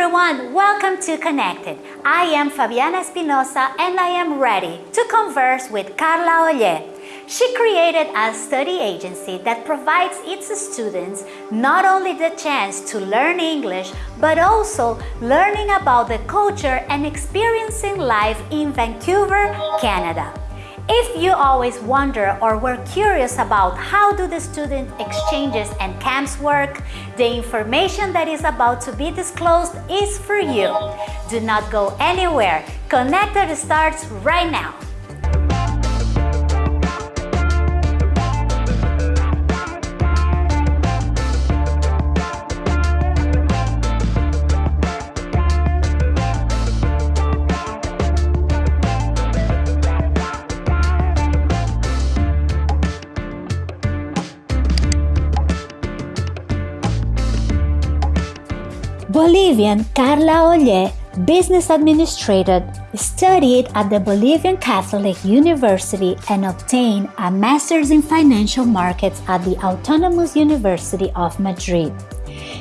everyone, welcome to Connected. I am Fabiana Espinosa and I am ready to converse with Carla Oller. She created a study agency that provides its students not only the chance to learn English, but also learning about the culture and experiencing life in Vancouver, Canada. If you always wonder or were curious about how do the student exchanges and camps work, the information that is about to be disclosed is for you. Do not go anywhere. Connected starts right now. Bolivian Carla Oller, business administrator, studied at the Bolivian Catholic University and obtained a master's in financial markets at the Autonomous University of Madrid.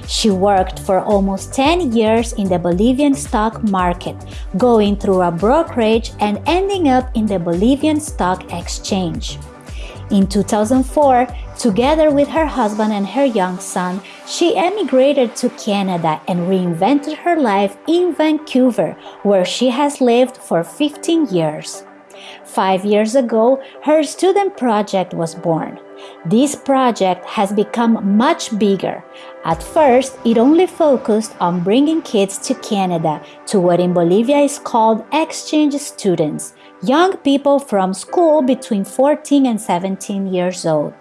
She worked for almost 10 years in the Bolivian stock market, going through a brokerage and ending up in the Bolivian Stock Exchange. In 2004, together with her husband and her young son, she emigrated to Canada and reinvented her life in Vancouver, where she has lived for 15 years. Five years ago, her student project was born. This project has become much bigger. At first, it only focused on bringing kids to Canada to what in Bolivia is called exchange students, young people from school between 14 and 17 years old.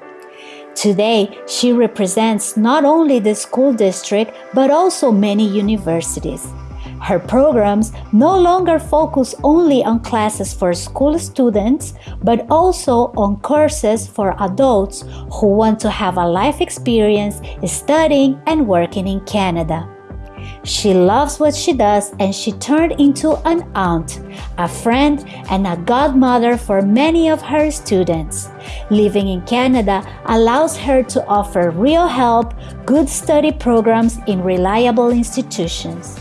Today, she represents not only the school district but also many universities. Her programs no longer focus only on classes for school students, but also on courses for adults who want to have a life experience studying and working in Canada. She loves what she does and she turned into an aunt, a friend, and a godmother for many of her students. Living in Canada allows her to offer real help, good study programs in reliable institutions.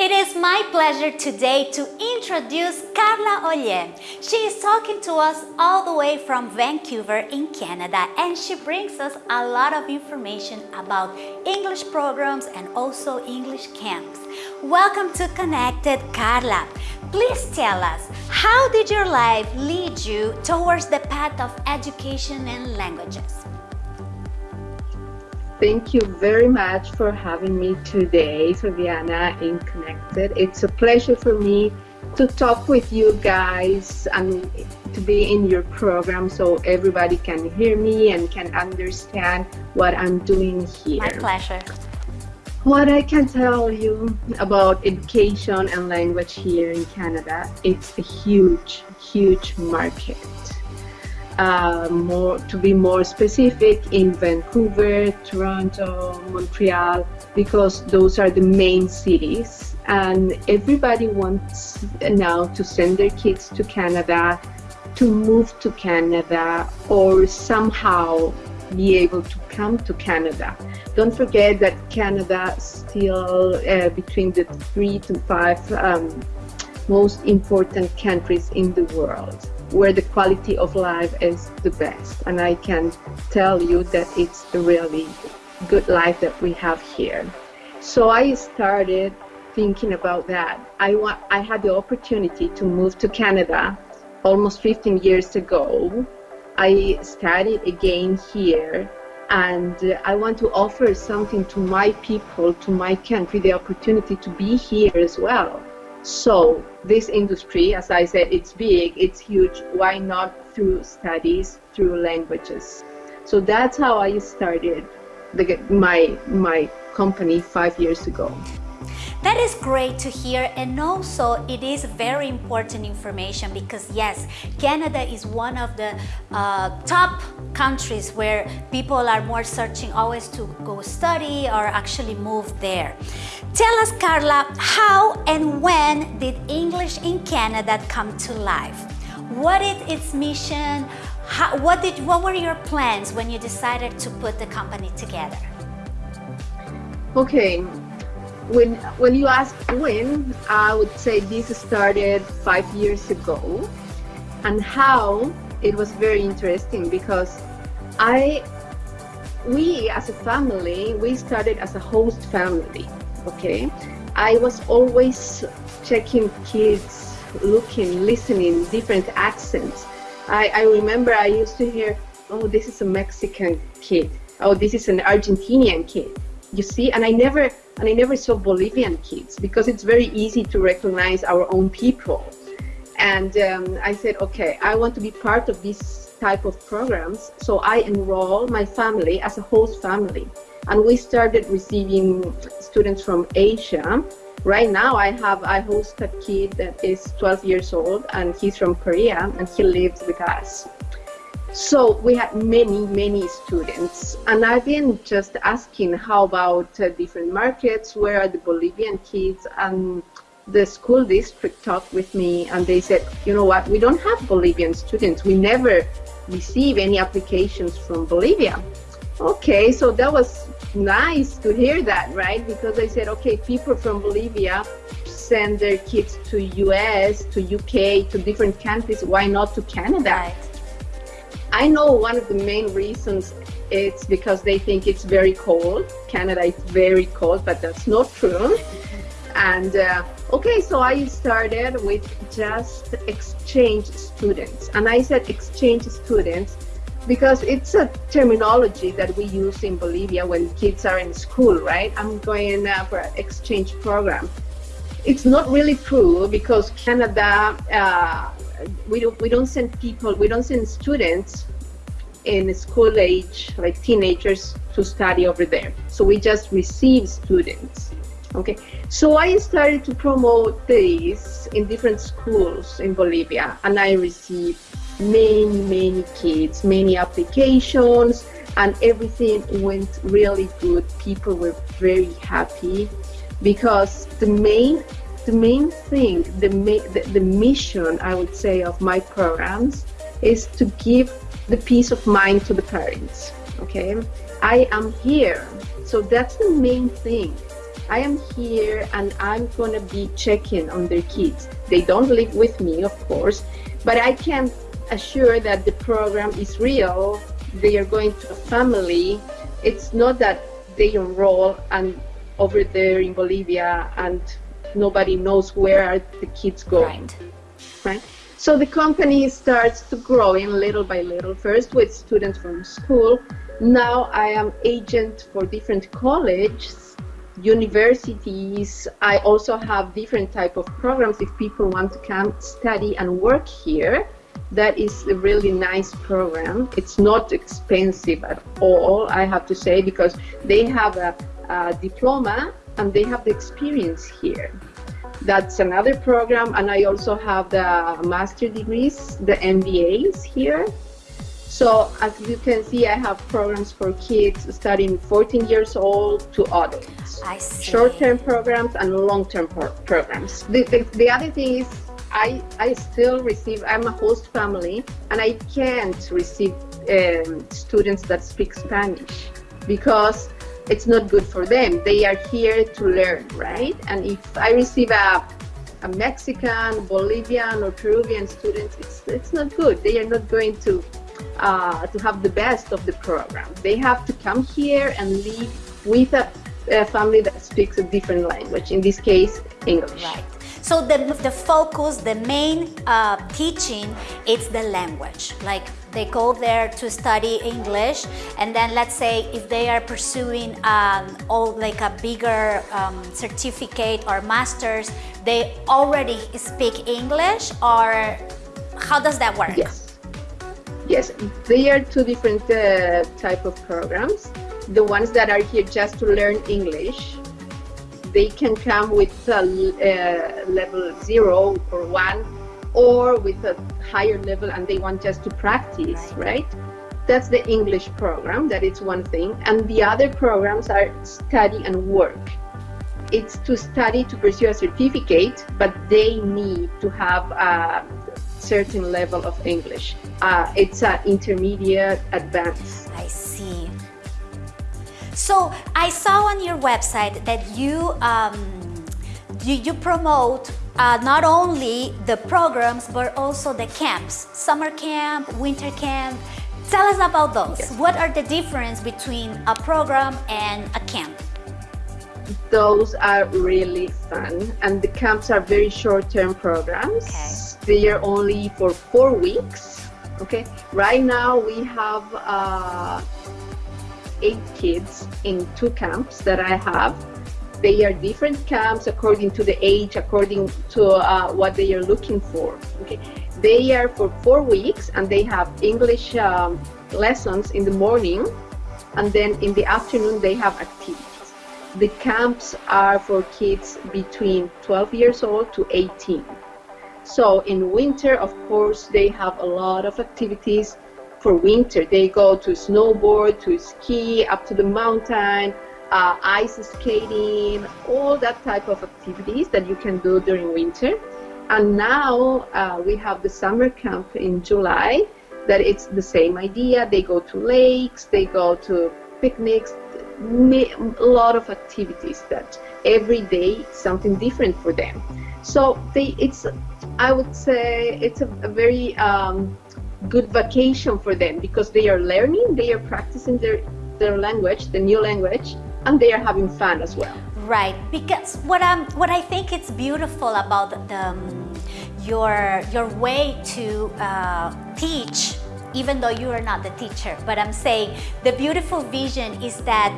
It is my pleasure today to introduce Carla Oller. She is talking to us all the way from Vancouver in Canada and she brings us a lot of information about English programs and also English camps. Welcome to Connected, Carla. Please tell us, how did your life lead you towards the path of education and languages? Thank you very much for having me today, Fabiana, in Connected. It's a pleasure for me to talk with you guys and to be in your program so everybody can hear me and can understand what I'm doing here. My pleasure. What I can tell you about education and language here in Canada, it's a huge, huge market uh, more to be more specific in Vancouver, Toronto, Montreal, because those are the main cities. And everybody wants now to send their kids to Canada, to move to Canada, or somehow be able to come to Canada. Don't forget that Canada still uh, between the three to five um, most important countries in the world where the quality of life is the best. And I can tell you that it's a really good life that we have here. So I started thinking about that. I want I had the opportunity to move to Canada almost 15 years ago. I studied again here and I want to offer something to my people, to my country, the opportunity to be here as well. So this industry, as I said, it's big, it's huge. Why not through studies, through languages? So that's how I started the, my my company five years ago. That is great to hear and also it is very important information because yes, Canada is one of the uh, top countries where people are more searching always to go study or actually move there. Tell us, Carla, how and when did English in Canada come to life? What is its mission? How, what, did, what were your plans when you decided to put the company together? Okay, when when you ask when, I would say this started five years ago, and how it was very interesting because I we as a family we started as a host family. Okay, I was always checking kids, looking, listening, different accents. I, I remember I used to hear, oh, this is a Mexican kid. Oh, this is an Argentinian kid you see and i never and i never saw bolivian kids because it's very easy to recognize our own people. And um, i said okay i want to be part of this type of programs. So i enroll my family as a host family and we started receiving students from asia. Right now i have i host a kid that is 12 years old and he's from korea and he lives with us so we had many, many students, and I've been just asking how about uh, different markets, where are the Bolivian kids, and the school district talked with me, and they said, you know what, we don't have Bolivian students. We never receive any applications from Bolivia. Okay, so that was nice to hear that, right? Because I said, okay, people from Bolivia send their kids to US, to UK, to different countries. Why not to Canada? Right I know one of the main reasons it's because they think it's very cold. Canada is very cold, but that's not true. And uh, okay, so I started with just exchange students. And I said exchange students because it's a terminology that we use in Bolivia when kids are in school, right? I'm going uh, for an exchange program. It's not really true because Canada uh, we don't we don't send people we don't send students in school age like teenagers to study over there. So we just receive students okay? So i started to promote this in different schools in bolivia and i received many many kids many applications and everything went really good. People were very happy because the main the main thing, the, the, the mission, I would say, of my programs is to give the peace of mind to the parents. Okay, I am here, so that's the main thing. I am here and I'm gonna be checking on their kids. They don't live with me, of course, but I can assure that the program is real. They are going to a family. It's not that they enroll and over there in Bolivia and nobody knows where are the kids going right. right? So the company starts to grow in little by little first with students from school. Now i am agent for different colleges universities. I also have different type of programs if people want to come study and work here. That is a really nice program. It's not expensive at all i have to say because they have a, a diploma and they have the experience here. That's another program, and I also have the master degrees, the MBAs here. So as you can see, I have programs for kids starting 14 years old to adults. I see. Short-term programs and long-term pro programs. The, the, the, other thing is I, I still receive, I'm a host family, and I can't receive um, students that speak Spanish because it's not good for them. They are here to learn, right? And if I receive a, a Mexican, Bolivian, or Peruvian student, it's, it's not good. They are not going to uh, to have the best of the program. They have to come here and live with a, a family that speaks a different language. In this case, English. Right. So the, the focus, the main uh, teaching, it's the language. Like they go there to study English and then let's say if they are pursuing um, all like a bigger um, certificate or masters, they already speak English or how does that work? Yes. Yes, they are two different uh, type of programs. The ones that are here just to learn English they can come with a, uh, level zero or one or with a higher level and they want just to practice, right? That's the English program, that is one thing. And the other programs are study and work. It's to study to pursue a certificate, but they need to have a certain level of English. Uh, it's an intermediate advanced. I see. So I saw on your website that you um, you, you promote uh, not only the programs but also the camps, summer camp, winter camp. Tell us about those. Yes. What are the difference between a program and a camp? Those are really fun and the camps are very short-term programs. Okay. They are only for four weeks. Okay. Right now we have uh, eight kids in two camps that I have they are different camps according to the age, according to uh, what they are looking for. Okay, they are for four weeks and they have English um, lessons in the morning, and then in the afternoon they have activities. The camps are for kids between 12 years old to 18. So in winter, of course, they have a lot of activities for winter. They go to snowboard, to ski, up to the mountain, uh, ice skating, all that type of activities that you can do during winter. And now uh, we have the summer camp in July that it's the same idea. They go to lakes, they go to picnics, a lot of activities that every day something different for them. So they, it's, I would say it's a, a very um, good vacation for them because they are learning, they are practicing their, their language, the new language, and they are having fun as well. Right, because what I'm, what I think it's beautiful about the, um, your your way to uh, teach, even though you are not the teacher, but I'm saying the beautiful vision is that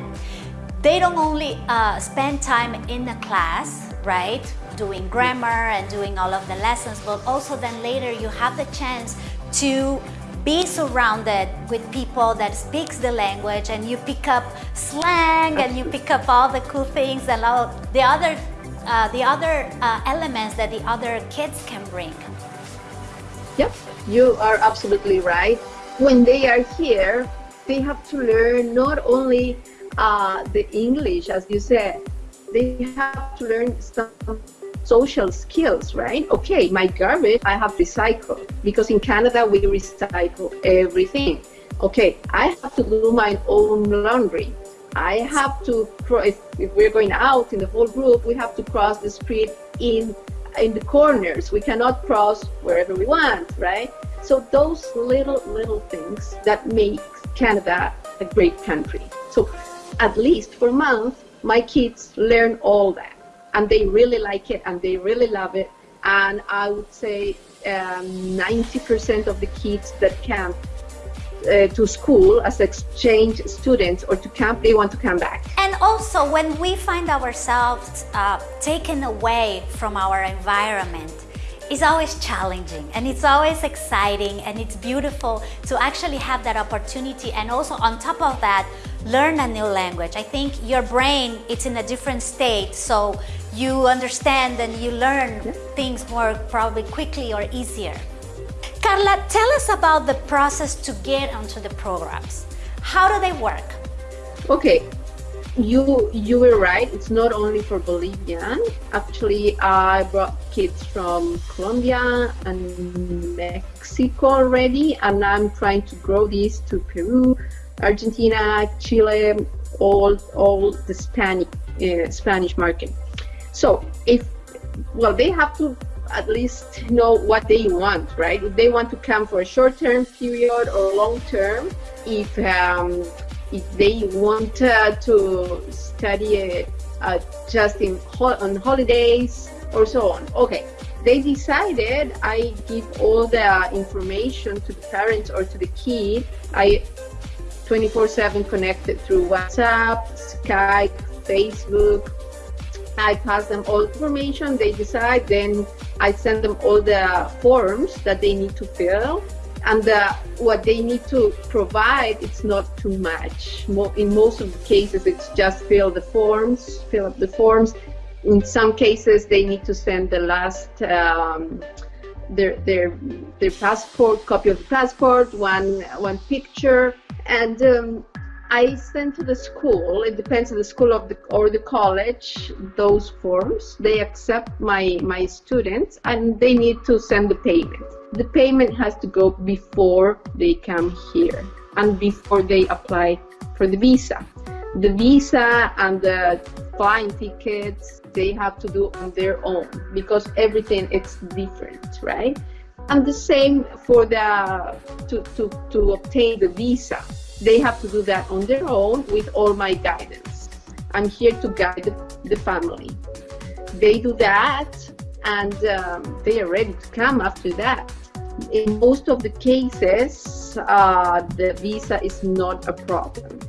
they don't only uh, spend time in the class, right, doing grammar and doing all of the lessons, but also then later you have the chance to be surrounded with people that speaks the language and you pick up slang and you pick up all the cool things and all the other uh, the other uh, elements that the other kids can bring. Yep, you are absolutely right. When they are here, they have to learn not only uh, the English, as you said, they have to learn some social skills, right? Okay, my garbage, I have recycled because in Canada we recycle everything. Okay, I have to do my own laundry. I have to, if, if we're going out in the whole group, we have to cross the street in in the corners. We cannot cross wherever we want, right? So those little, little things that make Canada a great country. So at least for a month, my kids learn all that and they really like it and they really love it. And I would say 90% um, of the kids that come uh, to school as exchange students or to camp, they want to come back. And also when we find ourselves uh, taken away from our environment, it's always challenging and it's always exciting and it's beautiful to actually have that opportunity and also on top of that learn a new language. I think your brain it's in a different state so you understand and you learn yeah. things more probably quickly or easier. Carla, tell us about the process to get onto the programs. How do they work? Okay, you you were right. It's not only for Bolivian. Actually, I brought kids from Colombia and Mexico already, and I'm trying to grow these to Peru, Argentina, Chile, all all the Spanish uh, Spanish market. So if, well, they have to at least know what they want, right? If they want to come for a short-term period or long-term, if um, if they want uh, to study uh, just in ho on holidays or so on. Okay, they decided I give all the information to the parents or to the kid. I 24/7 connected through WhatsApp, Skype, Facebook, I pass them all information, they decide, then I send them all the forms that they need to fill. And uh, what they need to provide it's not too much. In most of the cases it's just fill the forms fill up the forms. In some cases they need to send the last um, their their their passport copy of the passport one one picture. And um, I send to the school, it depends on the school of the, or the college, those forms. They accept my, my students and they need to send the payment. The payment has to go before they come here and before they apply for the visa. The visa and the flying tickets, they have to do on their own because everything is different, right? And the same for the to, to, to obtain the visa. They have to do that on their own with all my guidance. I'm here to guide the, family. They do that and um, they are ready to come after that. In most of the cases, uh, the visa is not a problem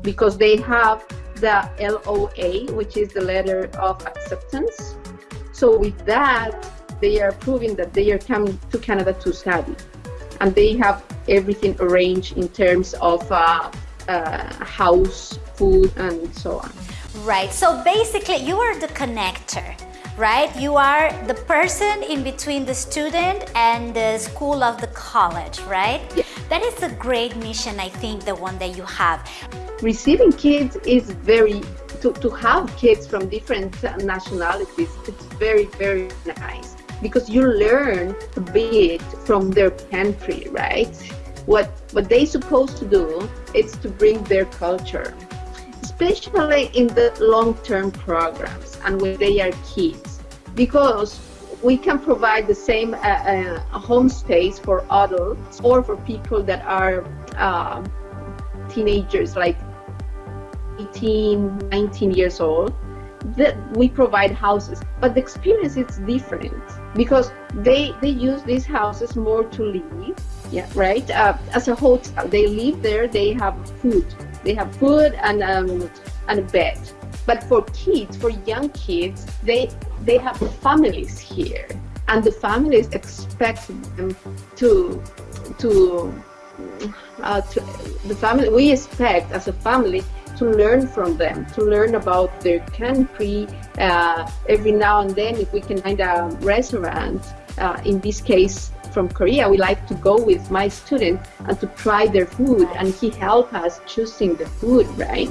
because they have the LOA, which is the letter of acceptance. So with that, they are proving that they are coming to Canada to study. And they have everything arranged in terms of uh, uh, house, food, and so on. Right. So basically, you are the connector right? You are the person in between the student and the school of the college, right? Yeah. That is a great mission, I think, the one that you have. Receiving kids is very, to, to have kids from different nationalities, it's very, very nice because you learn a bit from their country, right? What, what they supposed to do is to bring their culture, especially in the long-term programs and when they are kids, because we can provide the same uh, uh, home space for adults or for people that are uh, teenagers, like 18, 19 years old that we provide houses but the experience is different because they they use these houses more to live yeah right? Uh, as a hotel they live there they have food. They have food and um, and a bed. But for kids for young kids they they have families here. And the families expect them to to, uh, to the family we expect as a family to learn from them, to learn about their country. Uh, every now and then, if we can find a restaurant, uh, in this case from Korea, we like to go with my student and to try their food, and he helped us choosing the food, right?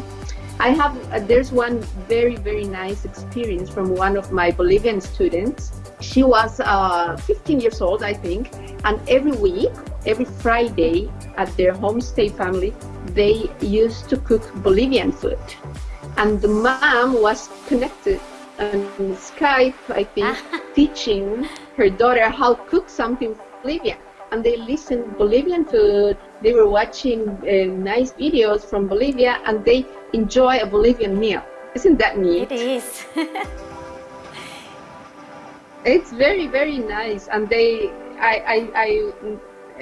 I have, uh, there's one very, very nice experience from one of my Bolivian students. She was uh, 15 years old, I think, and every week, every Friday at their homestay family, they used to cook Bolivian food. And the mom was connected on Skype, I think, teaching her daughter how to cook something Bolivian and they listened Bolivian food. They were watching uh, nice videos from Bolivia and they enjoy a Bolivian meal. Isn't that neat? It is. it's very, very nice. And they, I, I, I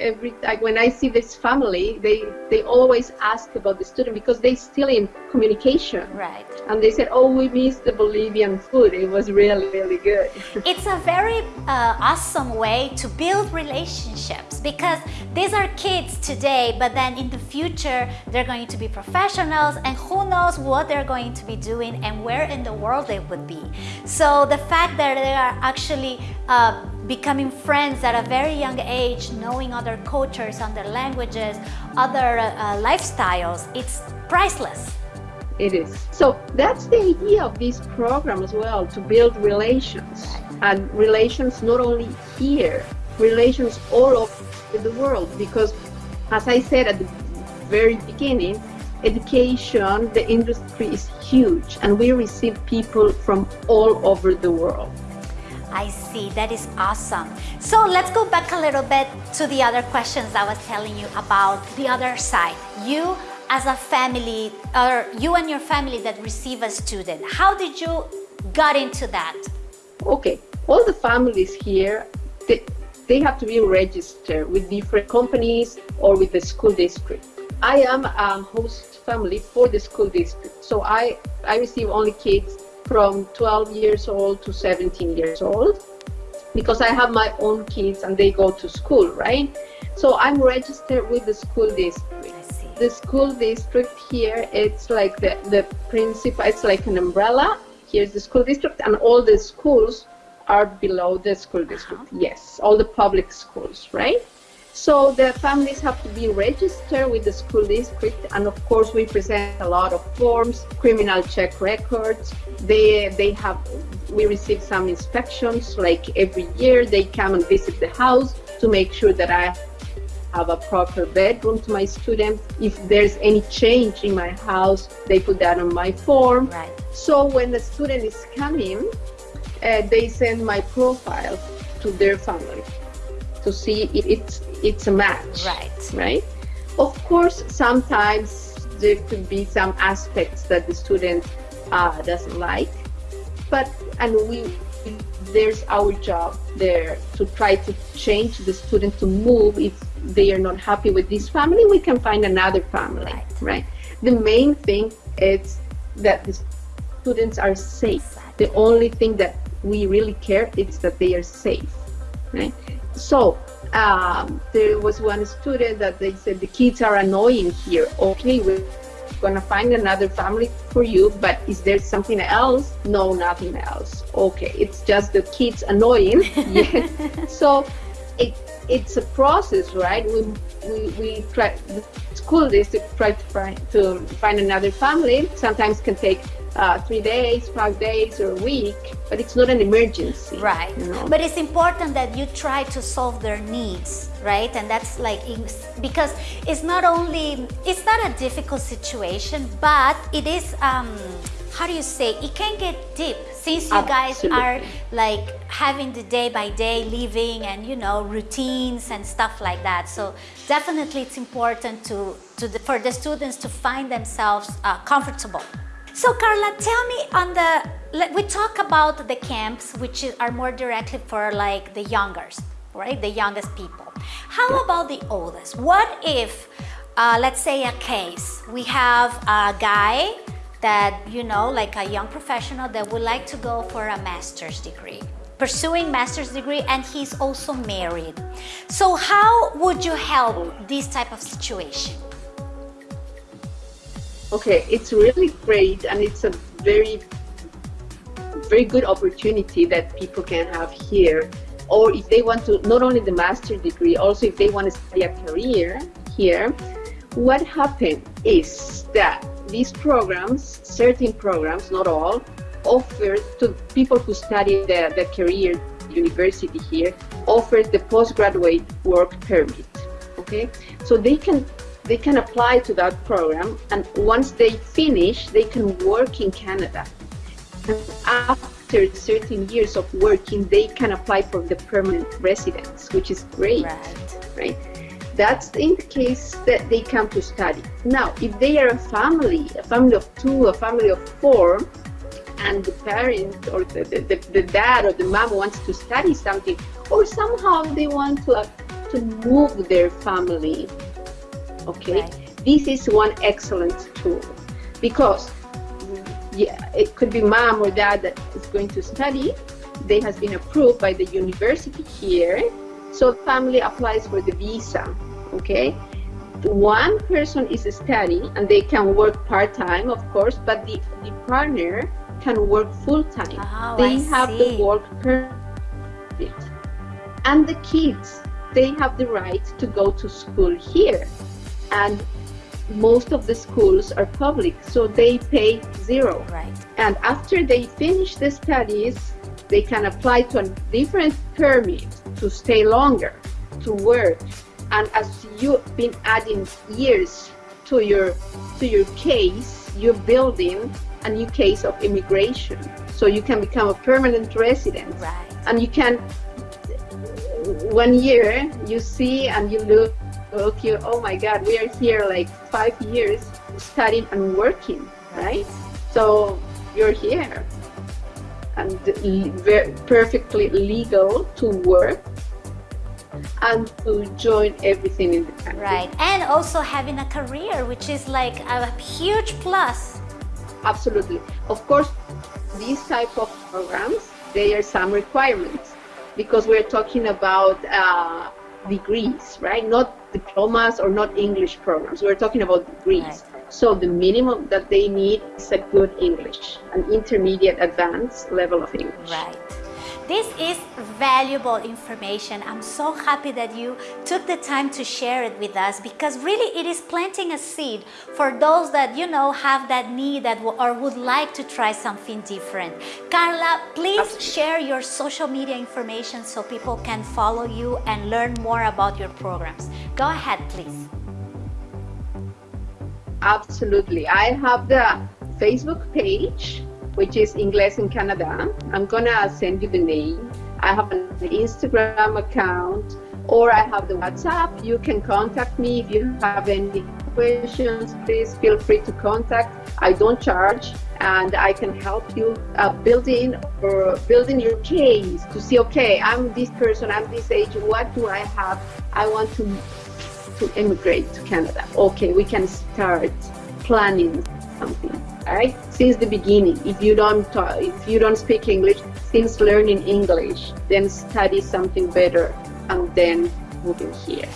every like when I see this family, they they always ask about the student because they still in communication. Right. And they said, "Oh, we miss the Bolivian food. It was really really good." it's a very uh, awesome way to build relationships because these are kids today, but then in the future they're going to be professionals, and who knows what they're going to be doing and where in the world they would be. So the fact that they are actually uh, becoming friends at a very young age, knowing other cultures, other languages, other uh, lifestyles, it's priceless. It is. So that's the idea of this program as well, to build relations. And relations not only here, relations all over the world. Because as I said at the very beginning, education, the industry is huge and we receive people from all over the world. I see, that is awesome. So let's go back a little bit to the other questions I was telling you about the other side. You as a family, or you and your family that receive a student, how did you got into that? Okay, all the families here, they, they have to be registered with different companies or with the school district. I am a host family for the school district. So I, I receive only kids from 12 years old to 17 years old because I have my own kids and they go to school, right? So I'm registered with the school district. The school district here, it's like the, the principal, it's like an umbrella. Here's the school district and all the schools are below the school district. Uh -huh. Yes, all the public schools, right? So the families have to be registered with the school district and of course we present a lot of forms, criminal check records. They, they have, we receive some inspections like every year they come and visit the house to make sure that I have a proper bedroom to my students. If there's any change in my house, they put that on my form. Right. So when the student is coming, uh, they send my profile to their family to see if it's it's a match. Right. Right. Of course, sometimes there could be some aspects that the student uh, doesn't like, but and we there's our job there to try to change the student to move if they are not happy with this family we can find another family Right. right the main thing is that the students are safe the only thing that we really care is that they are safe right so um, there was one student that they said the kids are annoying here. Okay we're gonna find another family for you but is there something else? No nothing else. Okay it's just the kids annoying. Yeah so it it's a process right? We we, we try the school district try to find to find another family. Sometimes can take uh, three days five days or a week but it's not an emergency Right. you know? But it's important that you try to solve their needs, right? And that's like because it's not only it's not a difficult situation, but it is um how do you say it can get deep since you guys are like having the day by day living and you know routines and stuff like that so definitely it's important to, to the, for the students to find themselves uh, comfortable so Carla, tell me on the, we talk about the camps which are more directly for like the youngest, right? The youngest people. How about the oldest? What if, uh, let's say a case, we have a guy that, you know, like a young professional that would like to go for a master's degree pursuing master's degree and he's also married. So how would you help this type of situation? Okay, it's really great and it's a very, very good opportunity that people can have here. Or if they want to, not only the master degree, also if they want to study a career here, what happened is that these programs, certain programs, not all, offer to people who study the, the career university here, offers the postgraduate work permit. Okay, so they can they can apply to that program and once they finish they can work in canada. And after certain years of working they can apply for the permanent residence which is great Right. right? That's in the case that they come to study. Now if they are a family a family of two a family of four and the parent or the, the, the, the dad or the mom wants to study something or somehow they want to, uh, to move their family okay? Right. this is one excellent tool because yeah it could be mom or dad that is going to study. They has been approved by the university here. So family applies for the visa okay? One person is studying and they can work part-time of course but the, the partner can work full-time. Oh, they I have see. the work permit. And the kids they have the right to go to school here and most of the schools are public so they pay zero Right. and after they finish the studies they can apply to a different permit to stay longer to work and as you've been adding years to your to your case you're building a new case of immigration so you can become a permanent resident Right. and you can one year you see and you look you oh my god we are here like five years studying and working right so you're here and le- perfectly legal to work and to join everything in the country Right. And also having a career, which is like a huge plus. absolutely of course these type of programs there are some requirements because we're talking about uh, degrees right not diplomas or not english programs. We're talking about degrees so the minimum that they need is a good english an intermediate advanced level of english. Right. This is valuable information. I'm so happy that you took the time to share it with us because really it is planting a seed for those that you know have that need that or would like to try something different. Carla, please Absolutely. share your social media information so people can follow you and learn more about your programs. Go ahead, please. Absolutely. I have the Facebook page, which is English in Canada. I'm gonna send you the name. I have an Instagram account or I have the WhatsApp. You can contact me if you have any questions. Please feel free to contact. I don't charge and I can help you uh, building or building your case to see, okay, I'm this person, I'm this age, what do I have? I want to to immigrate to Canada. Okay, we can start planning something. Since the beginning. If you don't talk, if you don't speak English, since learning English, then study something better, and then moving here.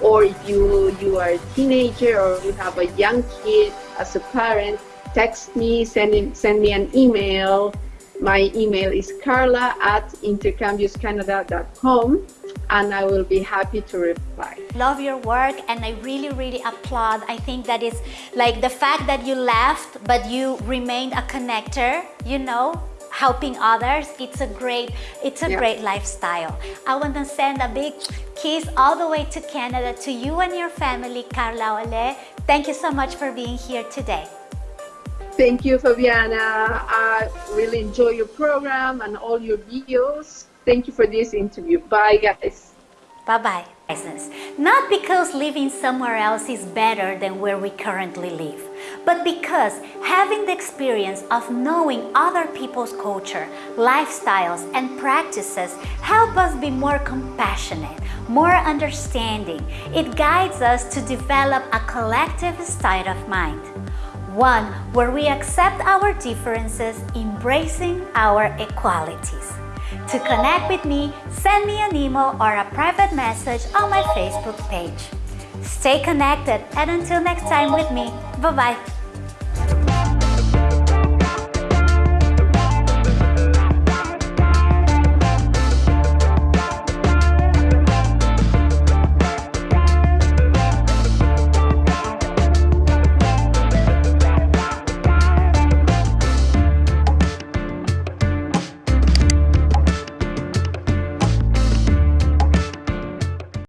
Or if you you are a teenager or you have a young kid as a parent, text me, send send me an email. My email is carla at intercambioscanada.com and I will be happy to reply. Love your work and I really, really applaud. I think that is like the fact that you left but you remained a connector, you know, helping others it's a great it's a yeah. great lifestyle i want to send a big kiss all the way to canada to you and your family carla oller thank you so much for being here today thank you fabiana i really enjoy your program and all your videos Thank you for this interview. Bye, guys. Bye-bye. Not because living somewhere else is better than where we currently live, but because having the experience of knowing other people's culture, lifestyles, and practices help us be more compassionate, more understanding. It guides us to develop a collective state of mind. One where we accept our differences, embracing our equalities. To connect with me, send me an email or a private message on my Facebook page. Stay connected and until next time with me, bye-bye.